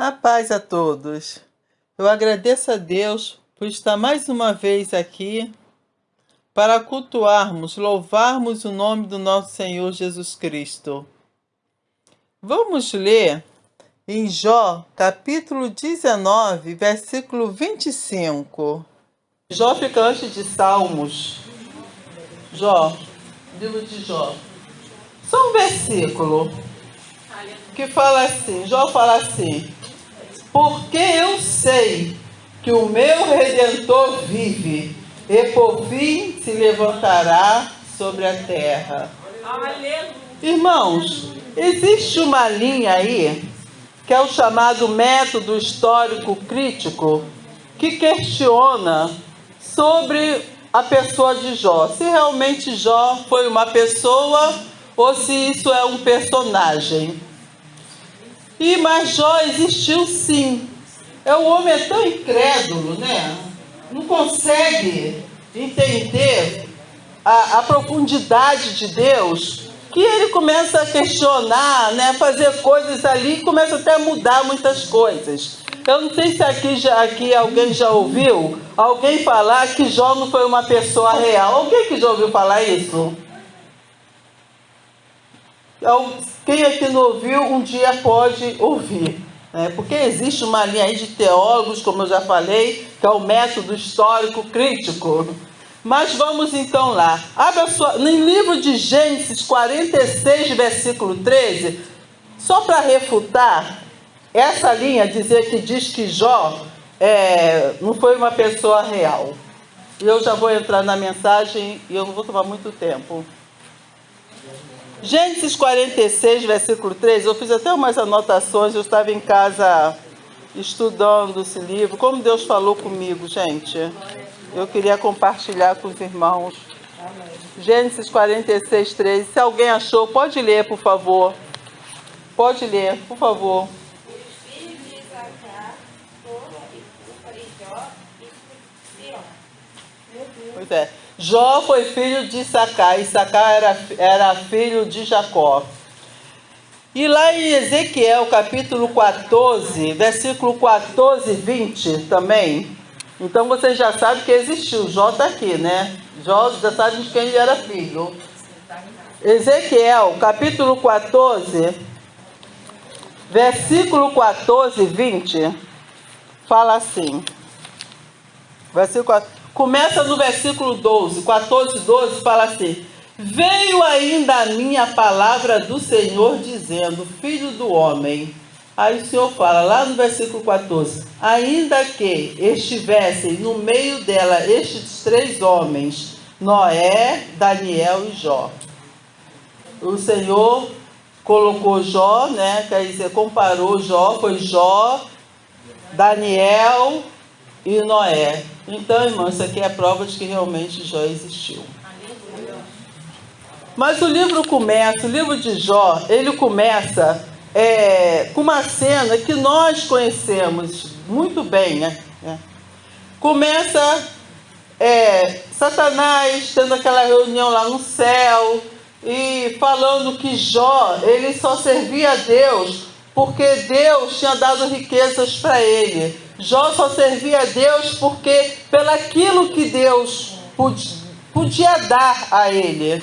A paz a todos. Eu agradeço a Deus por estar mais uma vez aqui para cultuarmos, louvarmos o nome do nosso Senhor Jesus Cristo. Vamos ler em Jó, capítulo 19, versículo 25. Jó fica antes de Salmos. Jó, livro de Jó. Só um versículo que fala assim, Jó fala assim, porque eu sei que o meu Redentor vive, e por fim se levantará sobre a terra. Aleluia. Irmãos, existe uma linha aí, que é o chamado método histórico crítico, que questiona sobre a pessoa de Jó. Se realmente Jó foi uma pessoa ou se isso é um personagem. E mas Jó existiu sim. É o homem é tão incrédulo, né? Não consegue entender a, a profundidade de Deus que ele começa a questionar, né, fazer coisas ali começa até a mudar muitas coisas. Eu não sei se aqui, já, aqui alguém já ouviu alguém falar que Jó não foi uma pessoa real. Alguém que já ouviu falar isso? Quem aqui não ouviu, um dia pode ouvir. Né? Porque existe uma linha aí de teólogos, como eu já falei, que é o método histórico crítico. Mas vamos então lá. Abra sua, no livro de Gênesis 46, versículo 13, só para refutar essa linha, dizer que diz que Jó é, não foi uma pessoa real. E eu já vou entrar na mensagem e eu não vou tomar muito tempo. Gênesis 46, versículo 3, eu fiz até umas anotações, eu estava em casa estudando esse livro. Como Deus falou comigo, gente. Eu queria compartilhar com os irmãos. Gênesis 46, 3. Se alguém achou, pode ler, por favor. Pode ler, por favor. Pois é. Jó foi filho de Sacá, e Sacá era, era filho de Jacó. E lá em Ezequiel, capítulo 14, versículo 14 e 20 também. Então você já sabe que existiu. Jó está aqui, né? Jó já sabe de quem ele era filho. Ezequiel, capítulo 14, versículo 14 e 20, fala assim. Versículo 14. Começa no versículo 12, 14, 12, fala assim: Veio ainda a minha palavra do Senhor dizendo: Filho do homem. Aí o Senhor fala lá no versículo 14: Ainda que estivessem no meio dela estes três homens, Noé, Daniel e Jó. O Senhor colocou Jó, né? Quer dizer, comparou Jó, foi Jó, Daniel e Noé. Então, irmão, isso aqui é prova de que realmente Jó existiu. Mas o livro começa, o livro de Jó, ele começa é, com uma cena que nós conhecemos muito bem, né? É. Começa é, Satanás tendo aquela reunião lá no céu e falando que Jó, ele só servia a Deus porque Deus tinha dado riquezas para ele. Jó só servia a Deus porque pelaquilo que Deus podia dar a ele.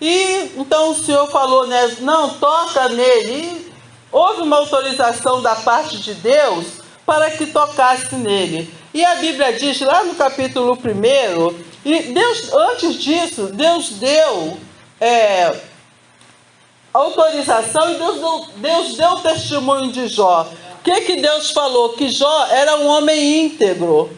E então o Senhor falou, né? Não, toca nele. E houve uma autorização da parte de Deus para que tocasse nele. E a Bíblia diz lá no capítulo 1, e Deus, antes disso, Deus deu é, autorização e Deus deu, Deus deu testemunho de Jó. Que, que Deus falou? Que Jó era um homem íntegro. O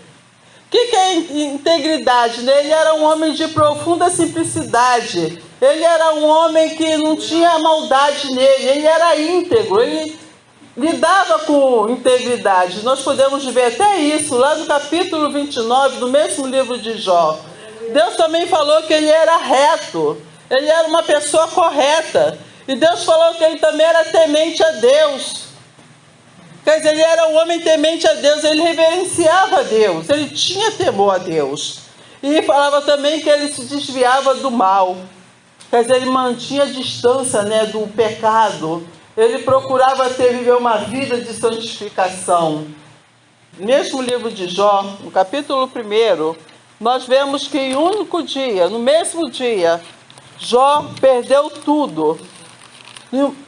que, que é integridade? Né? Ele era um homem de profunda simplicidade. Ele era um homem que não tinha maldade nele. Ele era íntegro. Ele lidava com integridade. Nós podemos ver até isso lá no capítulo 29 do mesmo livro de Jó. Deus também falou que ele era reto. Ele era uma pessoa correta. E Deus falou que ele também era temente a Deus. Dizer, ele era um homem temente a Deus, ele reverenciava a Deus, ele tinha temor a Deus. E falava também que ele se desviava do mal. Dizer, ele mantinha a distância né, do pecado. ele procurava ter viver uma vida de santificação. Mesmo livro de Jó, no capítulo 1, nós vemos que em um único dia, no mesmo dia, Jó perdeu tudo.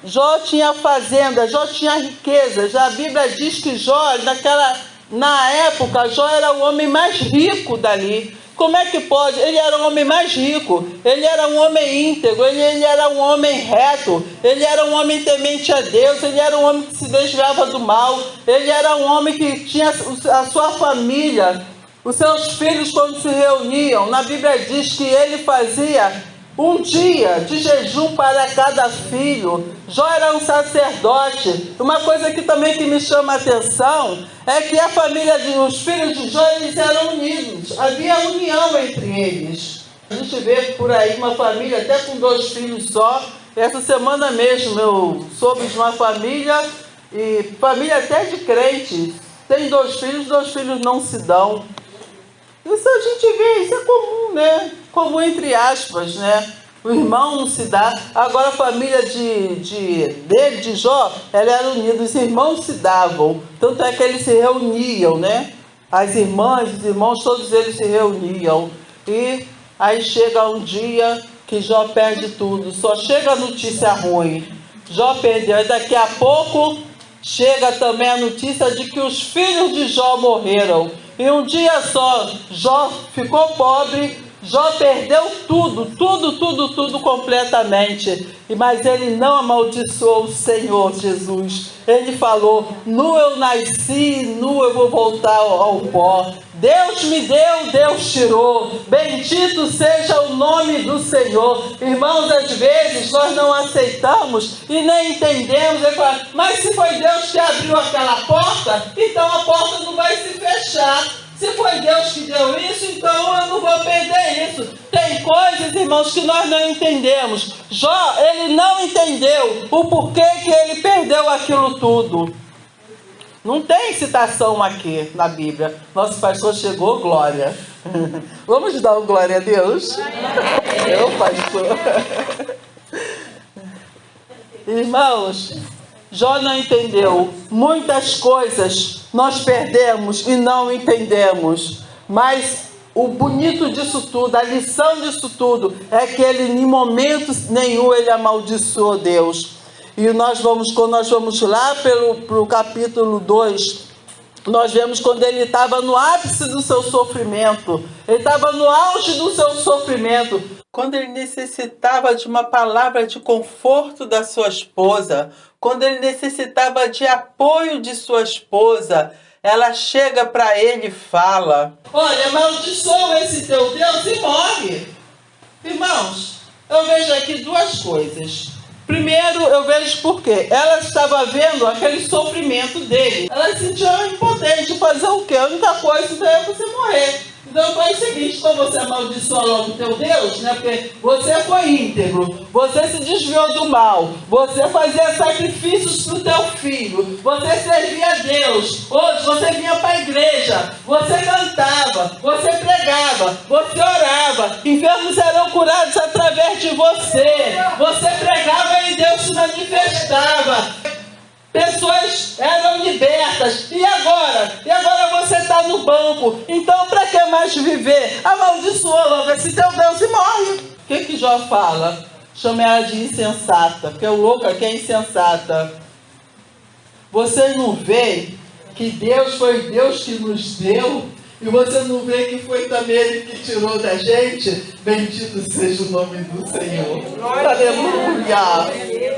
Jó tinha fazenda, Jó tinha riqueza. Já a Bíblia diz que Jó, naquela, na época, Jó era o homem mais rico dali. Como é que pode? Ele era o homem mais rico, ele era um homem íntegro, ele, ele, era um homem reto, ele era um homem temente a Deus, ele era um homem que se desviava do mal, ele era um homem que tinha a sua família, os seus filhos quando se reuniam. Na Bíblia diz que ele fazia um dia de jejum para cada filho. Jó era um sacerdote. Uma coisa que também que me chama a atenção é que a família de os filhos de Jó eles eram unidos. Havia união entre eles. A gente vê por aí uma família até com dois filhos só. Essa semana mesmo eu soube de uma família e família até de crentes. Tem dois filhos, dois filhos não se dão. Isso a gente vê, isso é comum, né? Comum entre aspas, né? O irmão não se dá. Agora a família de, de, dele, de Jó, ela era unida, os irmãos se davam. Tanto é que eles se reuniam, né? As irmãs, os irmãos, todos eles se reuniam. E aí chega um dia que Jó perde tudo. Só chega a notícia ruim. Jó perdeu. E daqui a pouco chega também a notícia de que os filhos de Jó morreram. Em um dia só, Jó ficou pobre, Jó perdeu tudo, tudo, tudo, tudo completamente. Mas ele não amaldiçoou o Senhor Jesus. Ele falou: Nu eu nasci, nu eu vou voltar ao pó. Deus me deu, Deus tirou. Bendito seja o nome do Senhor. Irmãos, às vezes nós não aceitamos e nem entendemos. Mas se foi Deus que abriu aquela porta, então a porta não vai se fechar. Se foi Deus que deu isso, então eu não vou perder isso. Tem coisas, irmãos, que nós não entendemos. Jó, ele não entendeu o porquê que ele perdeu aquilo tudo. Não tem citação aqui na Bíblia. Nosso pastor chegou, glória. Vamos dar um glória a Deus? Eu, pastor. Irmãos, Jó não entendeu. Muitas coisas nós perdemos e não entendemos. Mas o bonito disso tudo, a lição disso tudo, é que ele, em momento nenhum, ele amaldiçoou Deus. E nós vamos, quando nós vamos lá pelo pro capítulo 2, nós vemos quando ele estava no ápice do seu sofrimento, ele estava no auge do seu sofrimento, quando ele necessitava de uma palavra de conforto da sua esposa, quando ele necessitava de apoio de sua esposa, ela chega para ele e fala: Olha, amaldiçoa esse teu Deus e morre. Irmãos, eu vejo aqui duas coisas. Primeiro, eu vejo porque ela estava vendo aquele sofrimento dele. Ela se sentia impotente. Fazer o quê? A única coisa é você morrer. Então faz o seguinte, quando você amaldiçoa logo teu Deus, né? Porque você foi íntegro, você se desviou do mal, você fazia sacrifícios para o teu filho, você servia a Deus, hoje você vinha para a igreja, você cantava, você pregava, você orava, enfermos serão curados através de você, você pregava e Deus se manifestava pessoas eram libertas. E agora? E agora está no banco. Então, para que mais viver? Amaldiçoa logo esse teu Deus e morre. O que, que Jó fala? Chama ela de insensata, porque o louco aqui é insensata. Vocês não veem que Deus foi Deus que nos deu? E você não vê que foi também Ele que tirou da gente? Bendito seja o nome do Senhor. Aleluia!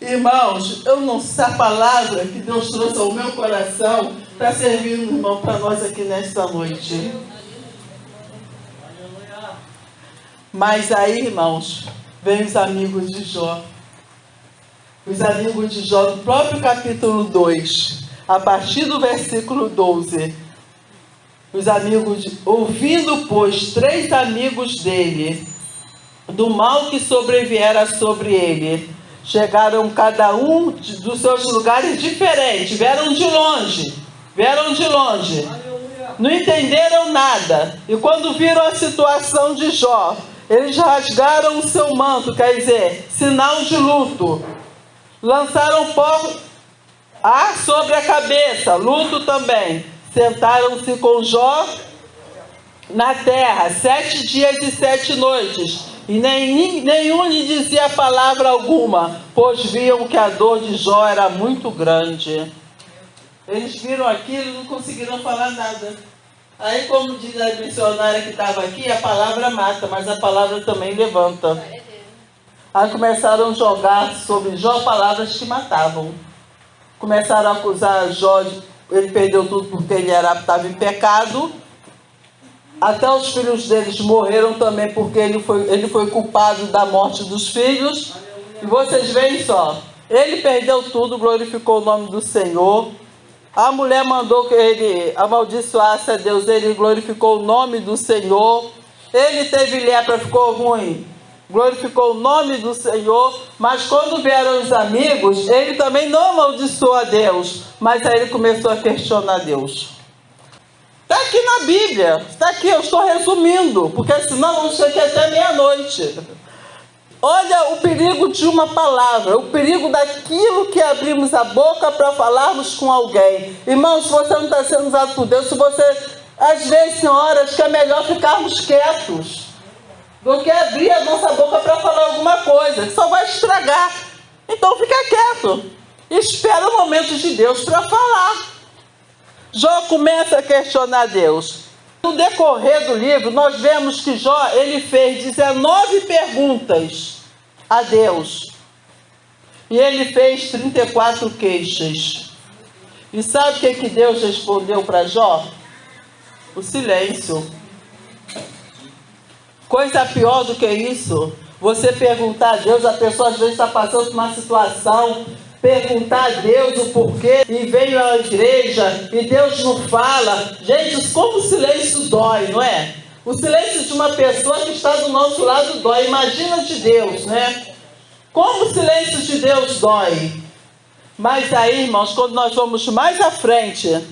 Irmãos, eu não sei a palavra que Deus trouxe ao meu coração servir um irmão para nós aqui nesta noite. Mas aí, irmãos, vem os amigos de Jó. Os amigos de Jó, no próprio capítulo 2, a partir do versículo 12. Os amigos, de, ouvindo, pois, três amigos dele, do mal que sobreviera sobre ele, chegaram cada um dos seus lugares diferentes, vieram de longe, vieram de longe, não entenderam nada. E quando viram a situação de Jó, eles rasgaram o seu manto, quer dizer, sinal de luto. Lançaram pó ar sobre a cabeça, luto também. Sentaram-se com Jó na terra sete dias e sete noites, e nem, nenhum lhe dizia palavra alguma, pois viam que a dor de Jó era muito grande. Eles viram aquilo e não conseguiram falar nada. Aí, como diz a missionária que estava aqui, a palavra mata, mas a palavra também levanta. Aí começaram a jogar sobre Jó palavras que matavam. Começaram a acusar Jó, ele perdeu tudo porque ele estava em pecado. Até os filhos deles morreram também porque ele foi, ele foi culpado da morte dos filhos. E vocês veem só, ele perdeu tudo, glorificou o nome do Senhor. A mulher mandou que ele amaldiçoasse a Deus, ele glorificou o nome do Senhor. Ele teve lepra, ficou ruim, glorificou o nome do Senhor. Mas quando vieram os amigos, ele também não amaldiçoou a Deus, mas aí ele começou a questionar Deus. Está aqui na Bíblia, está aqui, eu estou resumindo, porque senão vamos ficar aqui até meia-noite. Olha o perigo de uma palavra, o perigo daquilo que abrimos a boca para falarmos com alguém. Irmão, se você não está sendo usado por Deus, se você, às vezes, tem horas que é melhor ficarmos quietos do que abrir a nossa boca para falar alguma coisa, que só vai estragar. Então fica quieto. Espera o momento de Deus para falar. Jó começa a questionar Deus. No decorrer do livro, nós vemos que Jó ele fez 19 perguntas a Deus. E ele fez 34 queixas. E sabe o que, que Deus respondeu para Jó? O silêncio. Coisa pior do que isso, você perguntar a Deus, a pessoa às vezes está passando por uma situação perguntar a Deus o porquê e veio à igreja e Deus não fala. Gente, como o silêncio dói, não é? O silêncio de uma pessoa que está do nosso lado dói. Imagina de Deus, né? Como o silêncio de Deus dói. Mas aí, irmãos, quando nós vamos mais à frente,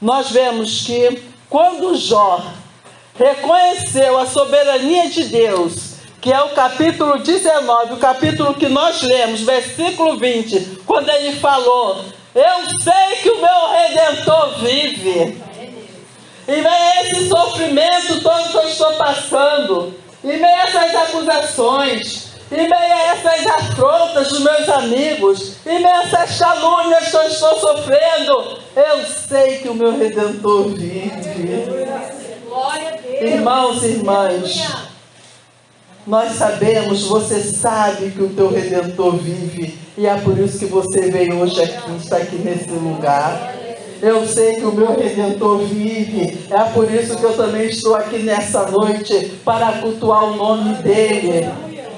nós vemos que quando Jó reconheceu a soberania de Deus que é o capítulo 19, o capítulo que nós lemos, versículo 20, quando ele falou: Eu sei que o meu redentor vive. E vem esse sofrimento todo que eu estou passando, e meio a essas acusações, e meio a essas afrontas dos meus amigos, e meio a essas calúnias que eu estou sofrendo, eu sei que o meu redentor vive. Irmãos e irmãs, nós sabemos, você sabe que o teu Redentor vive. E é por isso que você veio hoje aqui, está aqui nesse lugar. Eu sei que o meu Redentor vive. É por isso que eu também estou aqui nessa noite para cultuar o nome dEle.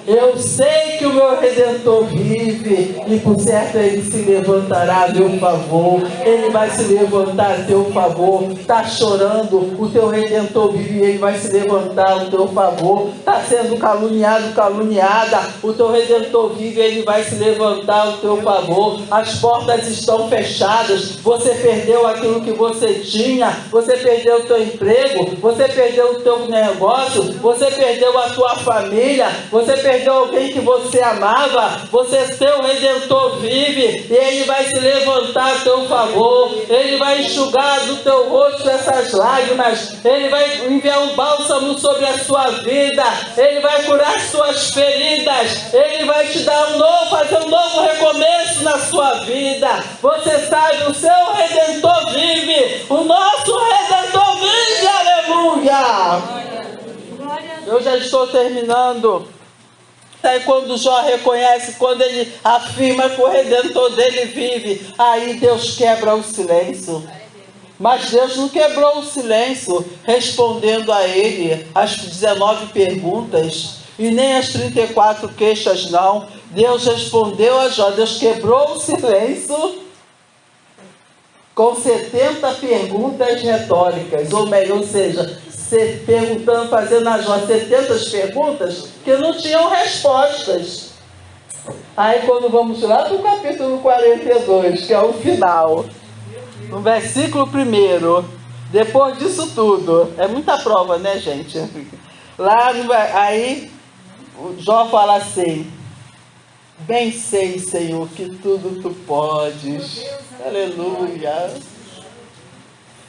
Eu sei que o meu Redentor vive e por certo ele se levantará a meu favor. Ele vai se levantar a teu favor. Está chorando, o teu Redentor vive e ele vai se levantar a teu favor. Está sendo caluniado, caluniada. O teu Redentor vive e ele vai se levantar a teu favor. As portas estão fechadas. Você perdeu aquilo que você tinha. Você perdeu o teu emprego. Você perdeu o teu negócio. Você perdeu a tua família. Você perdeu perdeu alguém que você amava, você seu redentor vive e ele vai se levantar a teu favor, ele vai enxugar do teu rosto essas lágrimas, ele vai enviar um bálsamo sobre a sua vida, ele vai curar suas feridas, ele vai te dar um novo, fazer um novo recomeço na sua vida. Você sabe, o seu redentor vive, o nosso redentor vive, aleluia. Eu já estou terminando. Aí quando Jó reconhece, quando ele afirma que o Redentor dele vive, aí Deus quebra o silêncio. Mas Deus não quebrou o silêncio, respondendo a ele as 19 perguntas e nem as 34 queixas, não. Deus respondeu a Jó, Deus quebrou o silêncio com 70 perguntas retóricas, ou melhor, ou seja, perguntando, fazendo a Jó 70 perguntas que não tinham respostas. Aí quando vamos lá para o capítulo 42, que é o final, no versículo 1, depois disso tudo, é muita prova, né, gente? Lá, aí, Jó fala assim: Bem sei, Senhor, que tudo tu podes. Aleluia.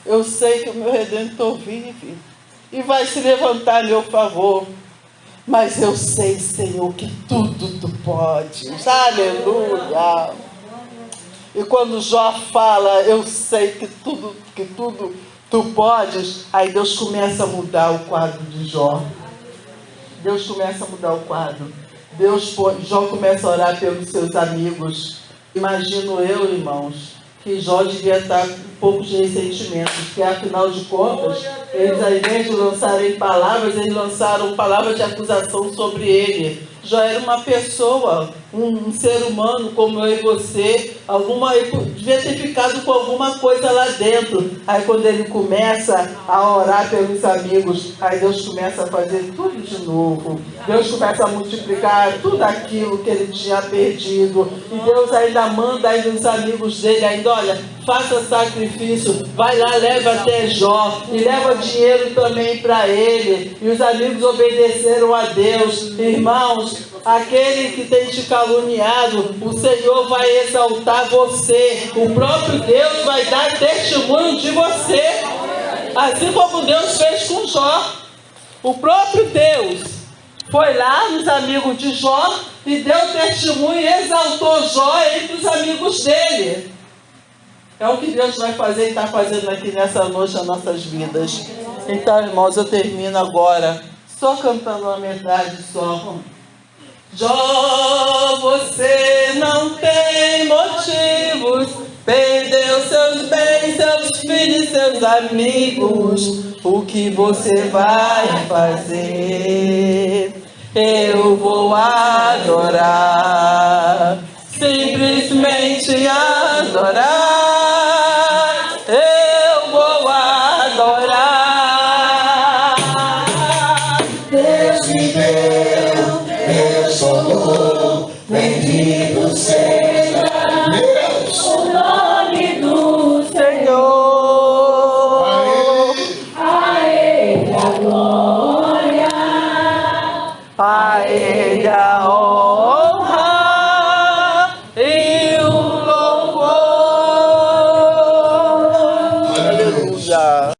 Eu sei que o meu Redentor vive e vai se levantar a meu favor. Mas eu sei, Senhor, que tudo tu podes. Aleluia. E quando Jó fala, eu sei que tudo, que tudo tu podes, aí Deus começa a mudar o quadro de Jó. Deus começa a mudar o quadro. Deus, Jó começa a orar pelos seus amigos. Imagino eu, irmãos, que Jó devia estar com um pouco de ressentimento, porque afinal de contas, eles ao invés de lançarem palavras, eles lançaram palavras de acusação sobre ele. Jó era uma pessoa, um, ser humano como eu e você, alguma, devia ter ficado com alguma coisa lá dentro. Aí quando ele começa a orar pelos amigos, aí Deus começa a fazer tudo de novo. Deus começa a multiplicar tudo aquilo que ele tinha perdido. E Deus ainda manda aí nos amigos dele, ainda, olha, faça sacrifício, vai lá, leva até Jó e leva dinheiro também para ele. E os amigos obedeceram a Deus. Irmãos, aquele que tem te caluniado, o Senhor vai exaltar você. O próprio Deus vai dar testemunho de você. Assim como Deus fez com Jó. O próprio Deus foi lá nos amigos de Jó e deu testemunho e exaltou Jó entre os amigos dele. É o que Deus vai fazer e está fazendo aqui nessa noite nas nossas vidas. Então, irmãos, eu termino agora só cantando uma metade só. Jó, você não tem motivos, perdeu seus bens, seus filhos, seus amigos. O que você vai fazer? Eu vou adorar, simplesmente adorar.